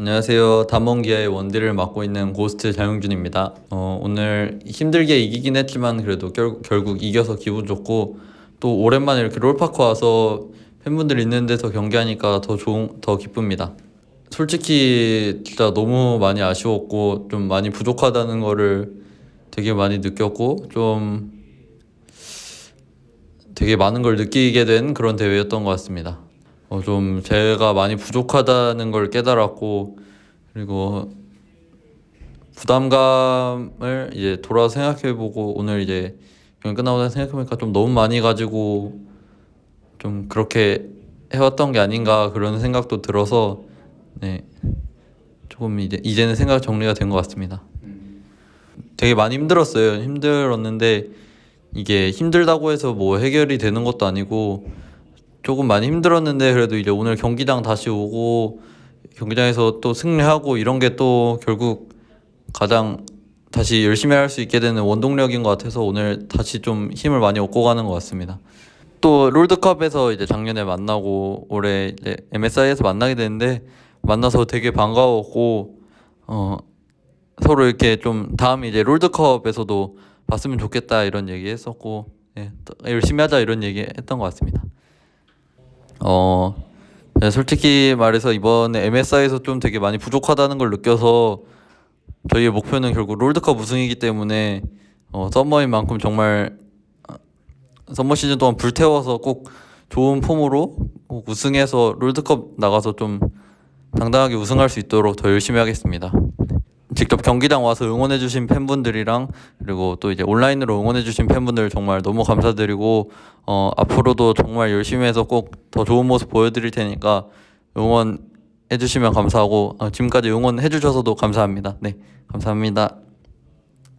안녕하세요. 담원기아의 원딜을 맡고 있는 고스트 장영준입니다. 어, 오늘 힘들게 이기긴 했지만 그래도 결, 결국 이겨서 기분 좋고 또 오랜만에 이렇게 롤파크 와서 팬분들 있는 데서 경기하니까 더 좋은 더 기쁩니다. 솔직히 진짜 너무 많이 아쉬웠고 좀 많이 부족하다는 거를 되게 많이 느꼈고 좀 되게 많은 걸 느끼게 된 그런 대회였던 것 같습니다. 어, 좀 제가 많이 부족하다는 걸 깨달았고 그리고 부담감을 이제 돌아 생각해보고 오늘 이제 경기 끝나고 생각해보니까 좀 너무 많이 가지고 좀 그렇게 해왔던 게 아닌가 그런 생각도 들어서 네 조금 이제 이제는 생각 정리가 된 것 같습니다. 되게 많이 힘들었어요. 힘들었는데 이게 힘들다고 해서 뭐 해결이 되는 것도 아니고 조금 많이 힘들었는데 그래도 이제 오늘 경기장 다시 오고 경기장에서 또 승리하고 이런 게 또 결국 가장 다시 열심히 할 수 있게 되는 원동력인 것 같아서 오늘 다시 좀 힘을 많이 얻고 가는 것 같습니다. 또 롤드컵에서 이제 작년에 만나고 올해 이제 MSI에서 만나게 됐는데 만나서 되게 반가웠고 어 서로 이렇게 좀 다음 이제 롤드컵에서도 봤으면 좋겠다 이런 얘기 했었고 예, 열심히 하자 이런 얘기 했던 것 같습니다. 어, 네, 솔직히 말해서 이번에 MSI에서 좀 되게 많이 부족하다는 걸 느껴서 저희의 목표는 결국 롤드컵 우승이기 때문에 어, summer인 만큼 정말 어, summer 시즌 동안 불태워서 꼭 좋은 폼으로 꼭 우승해서 롤드컵 나가서 좀 당당하게 우승할 수 있도록 더 열심히 하겠습니다. 직접 경기장 와서 응원해주신 팬분들이랑 그리고 또 이제 온라인으로 응원해주신 팬분들 정말 너무 감사드리고 어, 앞으로도 정말 열심히 해서 꼭 더 좋은 모습 보여드릴 테니까 응원해주시면 감사하고 어, 지금까지 응원해주셔서도 감사합니다. 네, 감사합니다.